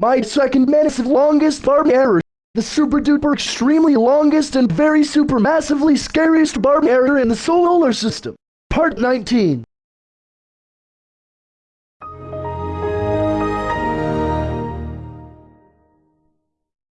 My second massive longest barb error. The super duper extremely longest and very super massively scariest barb error in the solar system. Part 19.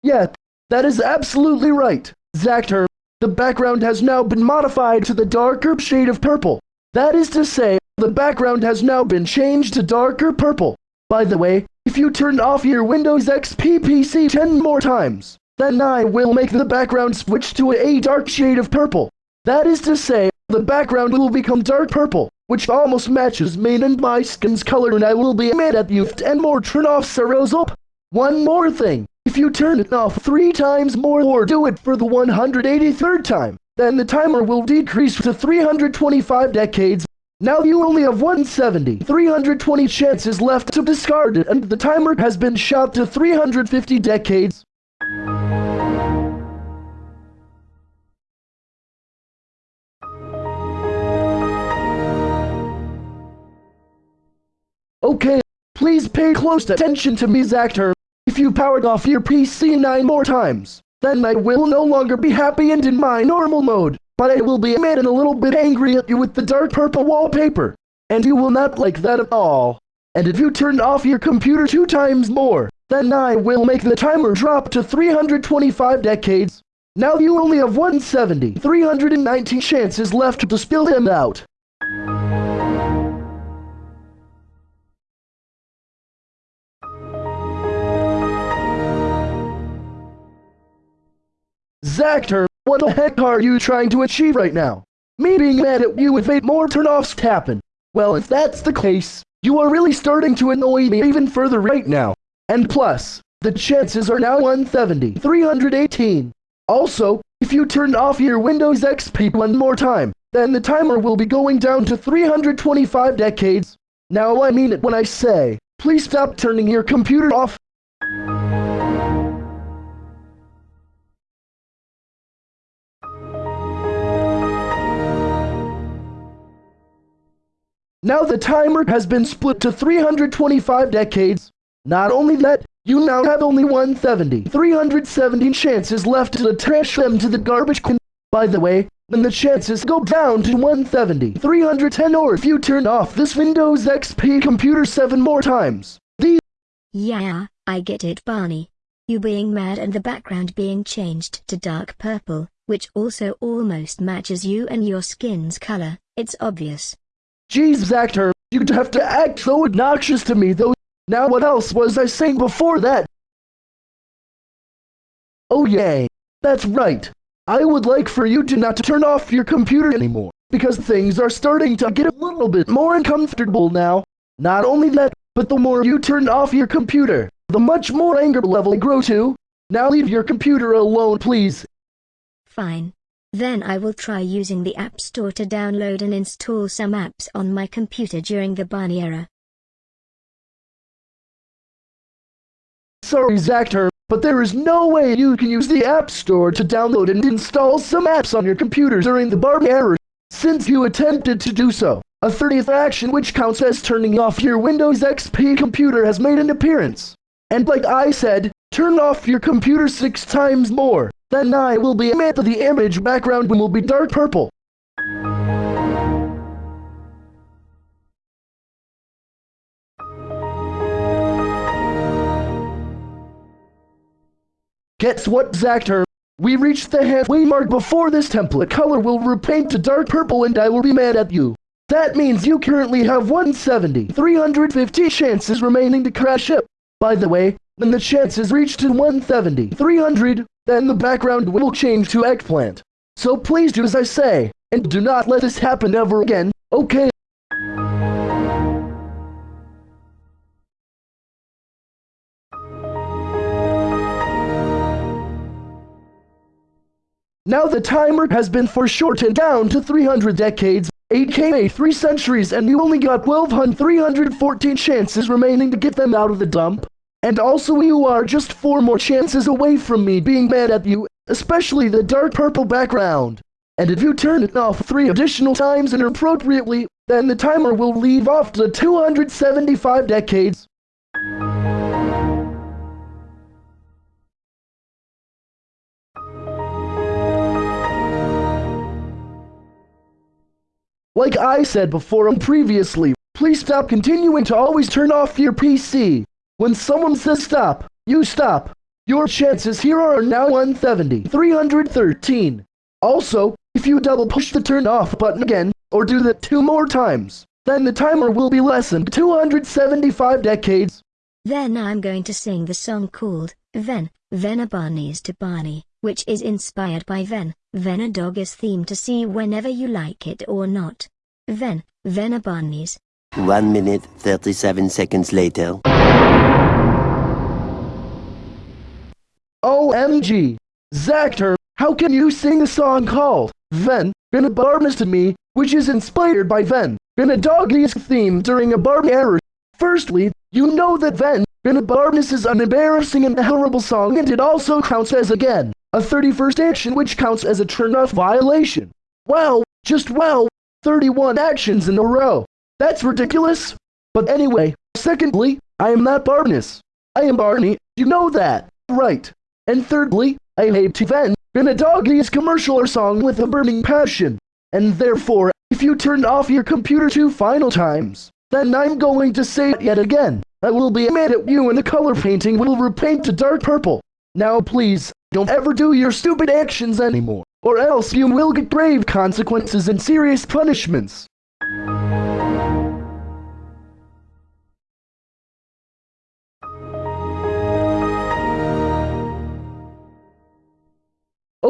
Yeah, that is absolutely right. Zactor, the background has now been modified to the darker shade of purple. That is to say, the background has now been changed to darker purple. By the way, if you turn off your Windows XP PC 10 more times, then I will make the background switch to a dark shade of purple. That is to say, the background will become dark purple, which almost matches me and my skin's color and I will be mad at you and more turn off Saros up. One more thing, if you turn it off three times more or do it for the 183rd time, then the timer will decrease to 325 decades. Now you only have 170, 320 chances left to discard it and the timer has been shot to 350 decades. Okay, please pay close attention to me, Zactor. If you powered off your PC nine more times, then I will no longer be happy and in my normal mode, but I will be mad and a little bit angry at you with the dark purple wallpaper. And you will not like that at all. And if you turn off your computer two times more, then I will make the timer drop to 325 decades. Now you only have 170, 319 chances left to spill them out. Zactor, what the heck are you trying to achieve right now? Me being mad at you would make more turnoffs happen. Well, if that's the case, you are really starting to annoy me even further right now. And plus, the chances are now 170, 318. Also, if you turn off your Windows XP one more time, then the timer will be going down to 325 decades. Now I mean it when I say, please stop turning your computer off. Now the timer has been split to 325 decades. Not only that, you now have only 170, 370 chances left to trash them to the garbage can. By the way, then the chances go down to 170, 310 or if you turn off this Windows XP computer 7 more times. These Yeah, I get it Barney. You being mad and the background being changed to dark purple, which also almost matches you and your skin's color, it's obvious. Jeez, Zactor, you'd have to act so obnoxious to me though. Now what else was I saying before that? Oh yay, that's right. I would like for you to not turn off your computer anymore, because things are starting to get a little bit more uncomfortable now. Not only that, but the more you turn off your computer, the much more anger level I grow to. Now leave your computer alone please. Fine. Then I will try using the App Store to download and install some apps on my computer during the Barney era. Sorry Zactor, but there is no way you can use the App Store to download and install some apps on your computer during the Barney era, since you attempted to do so. A 30th action which counts as turning off your Windows XP computer has made an appearance. And like I said, turn off your computer six times more. Then I will be mad that the image background will be dark purple. Guess what, Zactor? We reached the halfway mark before this template color will repaint to dark purple and I will be mad at you. That means you currently have 170, 350 chances remaining to crash it. By the way, when the chances reach to 170, 300, then the background will change to eggplant. So please do as I say, and do not let this happen ever again, okay? Now the timer has been foreshortened down to 300 decades, aka 3 centuries and you only got 12,314 chances remaining to get them out of the dump. And also you are just four more chances away from me being mad at you, especially the dark purple background. And if you turn it off three additional times inappropriately, then the timer will leave off to 275 decades. Like I said before and previously, please stop continuing to always turn off your PC. When someone says stop, you stop. Your chances here are now 170, 313. Also, if you double push the turn off button again, or do that two more times, then the timer will be less than 275 decades. Then I'm going to sing the song called Ven, Vena Barney's to Barney, which is inspired by Ven, Vena Dog's theme to see whenever you like it or not. Ven, Vena Barney's. One minute, 37 seconds later. OMG! Zactor, how can you sing a song called Ven, Been a Barnus to me, which is inspired by Ven, Been a Doggy's theme during a Barb error? Firstly, you know that Ven, Been a Barnus is an embarrassing and horrible song and it also counts as again, a 31st action which counts as a turn-off violation. Wow, just wow, 31 actions in a row. That's ridiculous. But anyway, secondly, I am not Barnus. I am Barney, you know that, right? And thirdly, I hate to Ven, been a doggy's commercial or song with a burning passion. And therefore, if you turn off your computer two final times, then I'm going to say it yet again. I will be mad at you and the color painting will repaint to dark purple. Now please, don't ever do your stupid actions anymore, or else you will get grave consequences and serious punishments.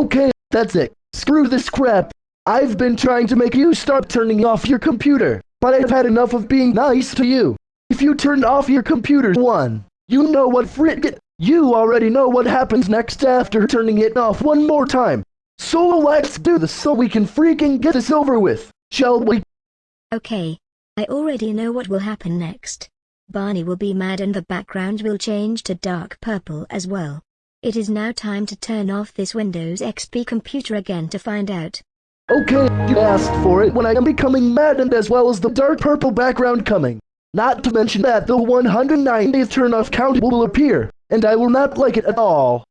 Okay, that's it. Screw this crap. I've been trying to make you stop turning off your computer, but I've had enough of being nice to you. If you turn off your computer one, you know what frig- You already know what happens next after turning it off one more time. So let's do this so we can freaking get this over with, shall we? Okay. I already know what will happen next. Barney will be mad and the background will change to dark purple as well. It is now time to turn off this Windows XP computer again to find out. Okay, you asked for it when I am becoming maddened as well as the dark purple background coming. Not to mention that the 190th turn off count will appear, and I will not like it at all.